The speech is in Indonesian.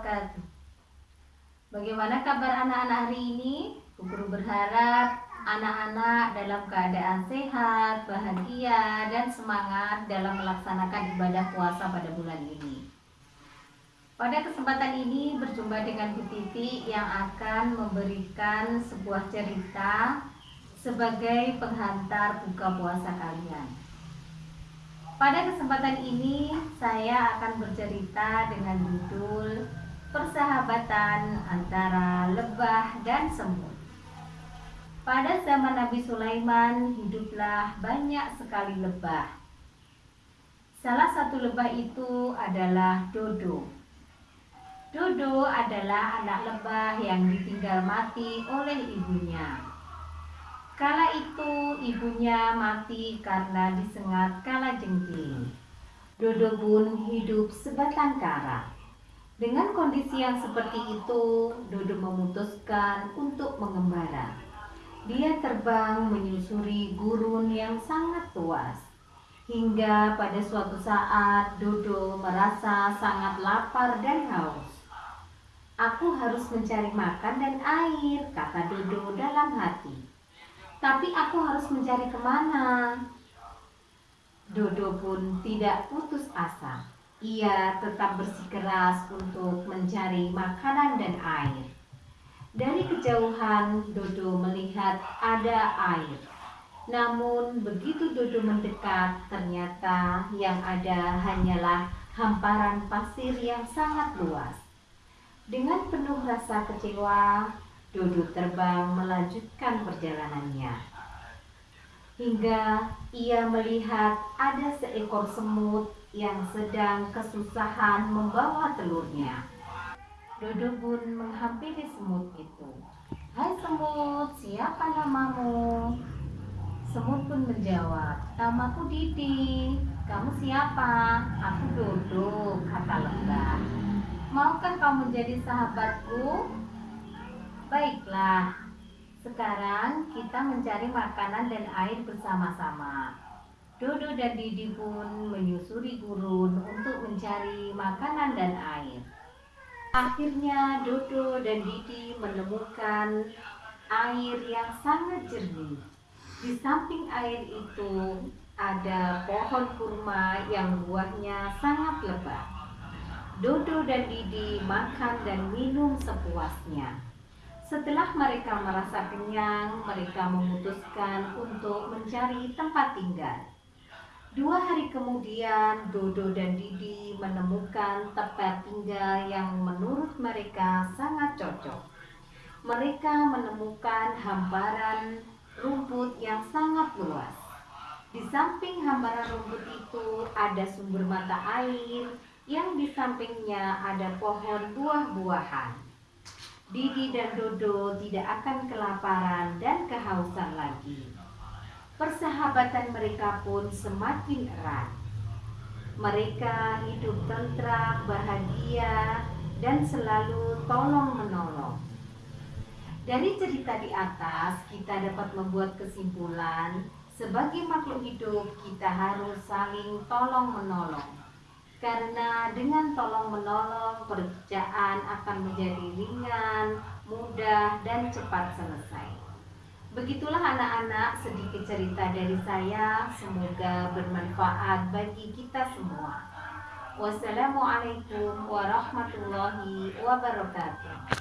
wabarakatuh Bagaimana kabar anak-anak hari ini? Guru berharap anak-anak dalam keadaan sehat, bahagia, dan semangat dalam melaksanakan ibadah puasa pada bulan ini. Pada kesempatan ini berjumpa dengan Bu Titi yang akan memberikan sebuah cerita sebagai penghantar buka puasa kalian. Pada kesempatan ini saya akan bercerita dengan judul Persahabatan antara lebah dan semut. Pada zaman Nabi Sulaiman hiduplah banyak sekali lebah. Salah satu lebah itu adalah Dodo. Dodo adalah anak lebah yang ditinggal mati oleh ibunya. Kala itu ibunya mati karena disengat kala jengking. Dodo pun hidup sebatang kara. Dengan kondisi yang seperti itu, Dodo memutuskan untuk mengembara. Dia terbang menyusuri gurun yang sangat luas. Hingga pada suatu saat Dodo merasa sangat lapar dan haus. Aku harus mencari makan dan air, kata Dodo dalam hati. Tapi aku harus mencari ke mana? Dodo pun tidak putus asa. Ia tetap bersikeras untuk mencari makanan dan air. Dari kejauhan, Dodo melihat ada air. Namun, begitu Dodo mendekat, ternyata yang ada hanyalah hamparan pasir yang sangat luas. Dengan penuh rasa kecewa, Dodo terbang melanjutkan perjalanannya. Hingga ia melihat ada seekor semut yang sedang kesusahan membawa telurnya. Dodo pun menghampiri semut itu. Hai semut, siapa namamu? Semut pun menjawab, namaku Didi. Kamu siapa? Aku Dodo, kata lebah. Maukah kamu menjadi sahabatku? Baiklah, sekarang kita mencari makanan dan air bersama-sama. Dodo dan Didi pun menyusuri gurun untuk mencari makanan dan air. Akhirnya Dodo dan Didi menemukan air yang sangat jernih. Di samping air itu ada pohon kurma yang buahnya sangat lebat. Dodo dan Didi makan dan minum sepuasnya. Setelah mereka merasa kenyang, mereka memutuskan untuk mencari tempat tinggal. Dua hari kemudian, Dodo dan Didi menemukan tempat tinggal yang menurut mereka sangat cocok. Mereka menemukan hamparan rumput yang sangat luas. Di samping hamparan rumput itu ada sumber mata air, yang di sampingnya ada pohon buah-buahan. Didi dan Dodo tidak akan kelaparan dan kehausan lagi. Persahabatan mereka pun semakin erat. Mereka hidup tentram, bahagia, dan selalu tolong-menolong. Dari cerita di atas, kita dapat membuat kesimpulan, sebagai makhluk hidup, kita harus saling tolong-menolong karena dengan tolong menolong pekerjaan akan menjadi ringan, mudah, dan cepat selesai. Begitulah anak-anak sedikit cerita dari saya, semoga bermanfaat bagi kita semua. Wassalamualaikum warahmatullahi wabarakatuh.